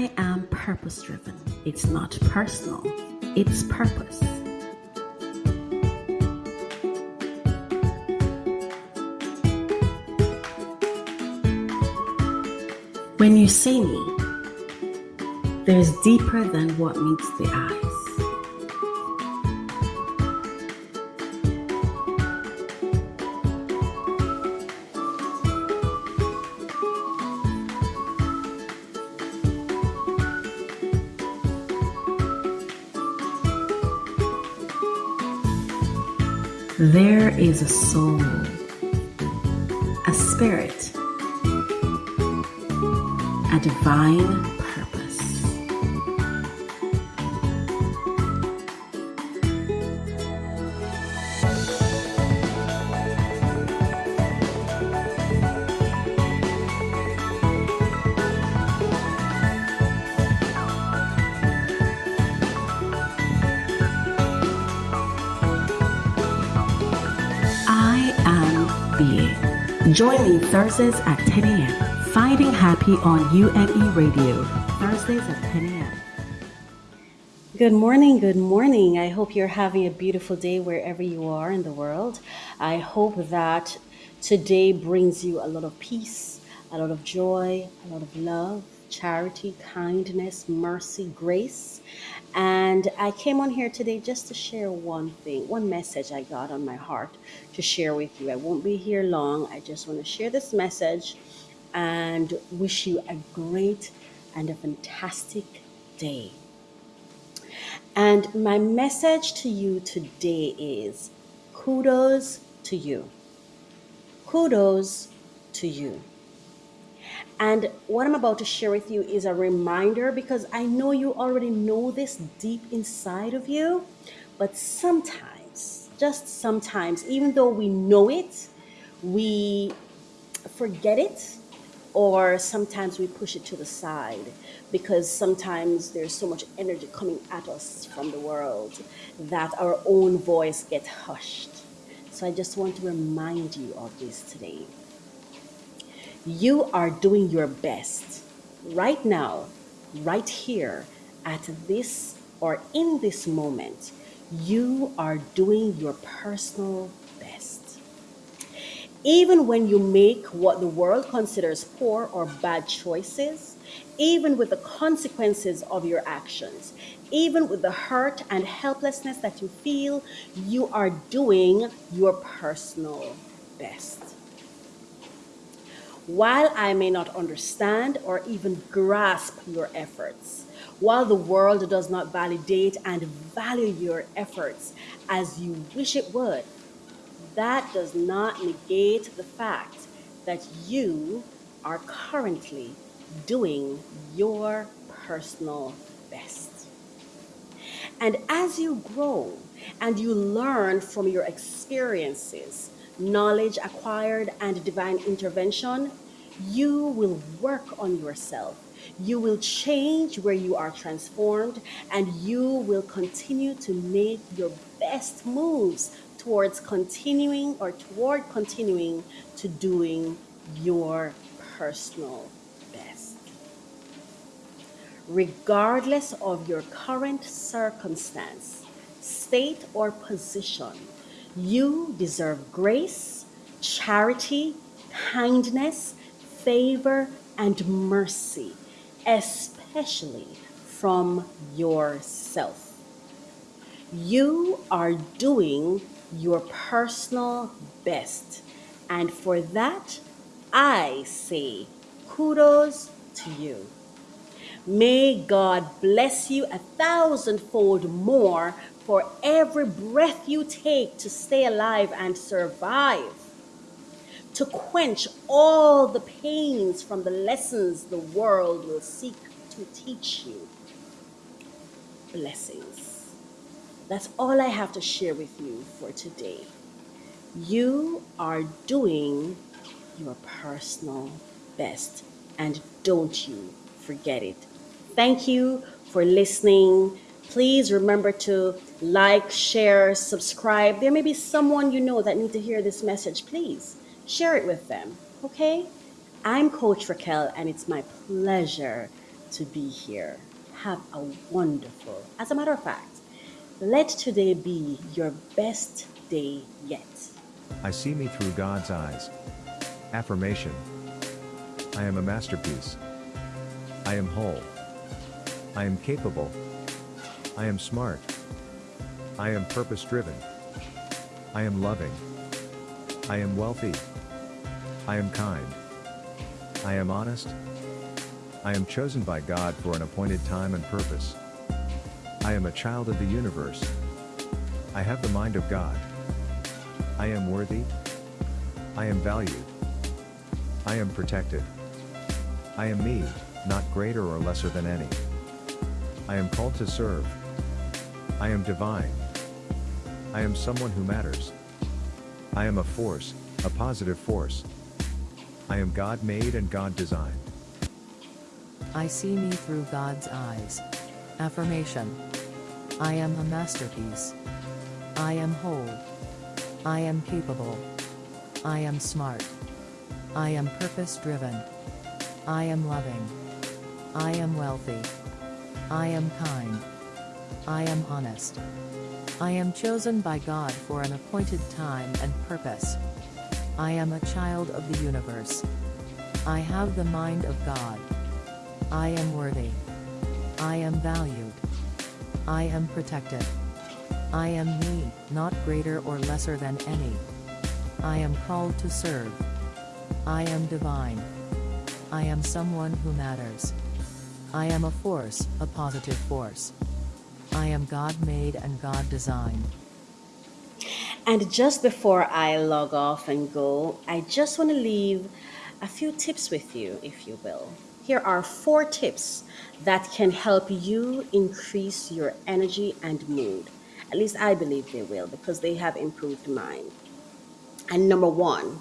I am purpose driven. It's not personal, it's purpose. When you see me, there's deeper than what meets the eyes. There is a soul, a spirit, a divine Join me Thursdays at 10 a.m. Finding Happy on UNE Radio. Thursdays at 10 a.m. Good morning, good morning. I hope you're having a beautiful day wherever you are in the world. I hope that today brings you a lot of peace, a lot of joy, a lot of love, charity, kindness, mercy, grace. And I came on here today just to share one thing, one message I got on my heart to share with you. I won't be here long. I just want to share this message and wish you a great and a fantastic day. And my message to you today is kudos to you. Kudos to you. And what I'm about to share with you is a reminder because I know you already know this deep inside of you, but sometimes, just sometimes, even though we know it, we forget it or sometimes we push it to the side because sometimes there's so much energy coming at us from the world that our own voice gets hushed. So I just want to remind you of this today. You are doing your best right now, right here, at this or in this moment. You are doing your personal best. Even when you make what the world considers poor or bad choices, even with the consequences of your actions, even with the hurt and helplessness that you feel, you are doing your personal best. While I may not understand or even grasp your efforts, while the world does not validate and value your efforts as you wish it would, that does not negate the fact that you are currently doing your personal best. And as you grow and you learn from your experiences, knowledge acquired, and divine intervention, you will work on yourself. You will change where you are transformed, and you will continue to make your best moves towards continuing or toward continuing to doing your personal best regardless of your current circumstance, state, or position. You deserve grace, charity, kindness, favor, and mercy, especially from yourself. You are doing your personal best. And for that, I say kudos to you. May God bless you a thousandfold more for every breath you take to stay alive and survive, to quench all the pains from the lessons the world will seek to teach you. Blessings. That's all I have to share with you for today. You are doing your personal best, and don't you forget it. Thank you for listening. Please remember to like, share, subscribe. There may be someone you know that need to hear this message. Please share it with them. Okay? I'm Coach Raquel, and it's my pleasure to be here. Have a wonderful, as a matter of fact, let today be your best day yet. I see me through God's eyes. Affirmation I am a masterpiece. I am whole. I am capable. I am smart. I am purpose driven. I am loving. I am wealthy. I am kind. I am honest. I am chosen by God for an appointed time and purpose. I am a child of the universe. I have the mind of God. I am worthy. I am valued. I am protected. I am me, not greater or lesser than any. I am called to serve. I am divine. I am someone who matters. I am a force, a positive force. I am God made and God designed. I see me through God's eyes. Affirmation I am a masterpiece. I am whole. I am capable. I am smart. I am purpose driven. I am loving. I am wealthy. I am kind. I am honest. I am chosen by God for an appointed time and purpose. I am a child of the universe. I have the mind of God. I am worthy. I am valued. I am protected. I am me, not greater or lesser than any. I am called to serve. I am divine. I am someone who matters. I am a force, a positive force. I am God made and God designed. And just before I log off and go, I just want to leave a few tips with you, if you will. Here are four tips that can help you increase your energy and mood. At least I believe they will because they have improved mine. And number one,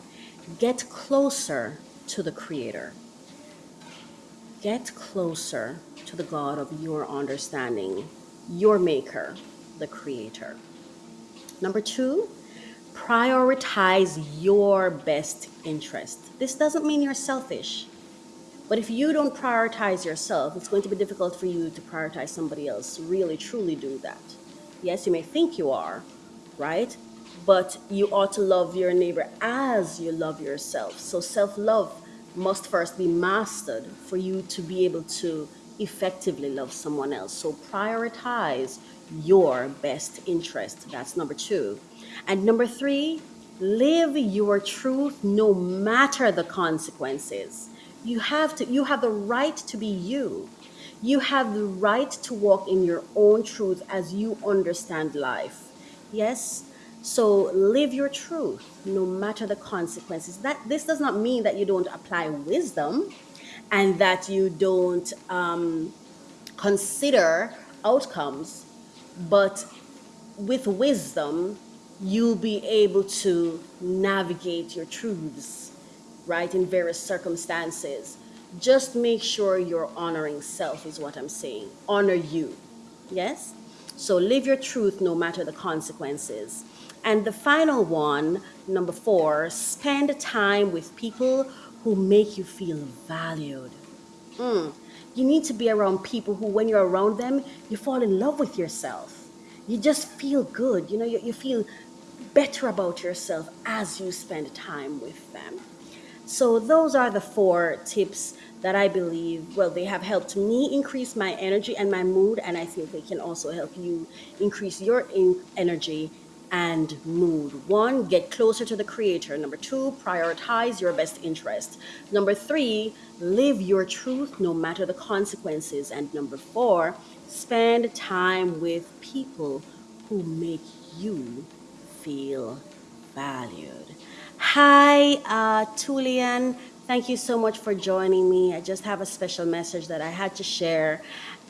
get closer to the Creator. Get closer to the God of your understanding, your Maker, the Creator. Number two, prioritize your best interest. This doesn't mean you're selfish. But if you don't prioritize yourself, it's going to be difficult for you to prioritize somebody else. Really, truly do that. Yes, you may think you are, right? But you ought to love your neighbor as you love yourself. So self love must first be mastered for you to be able to effectively love someone else. So prioritize your best interest. That's number two. And number three, live your truth no matter the consequences. You have to you have the right to be you. You have the right to walk in your own truth as you understand life. Yes? So live your truth no matter the consequences. That this does not mean that you don't apply wisdom and that you don't um, consider outcomes, but with wisdom, you'll be able to navigate your truths, right, in various circumstances. Just make sure you're honoring self, is what I'm saying. Honor you. Yes? So live your truth no matter the consequences. And the final one, number four, spend time with people who make you feel valued. Mm. You need to be around people who, when you're around them, you fall in love with yourself. You just feel good. You know, you, you feel better about yourself as you spend time with them. So, those are the four tips that I believe, well, they have helped me increase my energy and my mood, and I think they can also help you increase your in- energy and mood. One, get closer to the creator. Number two, prioritize your best interest. Number three, live your truth no matter the consequences. And number four, spend time with people who make you feel valued. Hi, uh, Tulian. Thank you so much for joining me. I just have a special message that I had to share,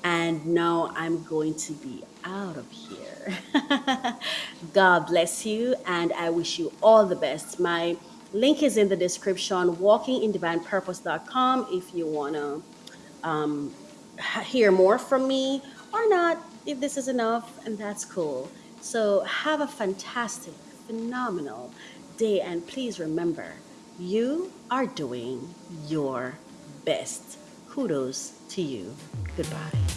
and now I'm going to be out of here. God bless you, and I wish you all the best. My link is in the description walkingindivinepurpose.com if you want to um, hear more from me or not, if this is enough, and that's cool. So, have a fantastic, phenomenal day, and please remember you are doing your best. Kudos to you. Goodbye.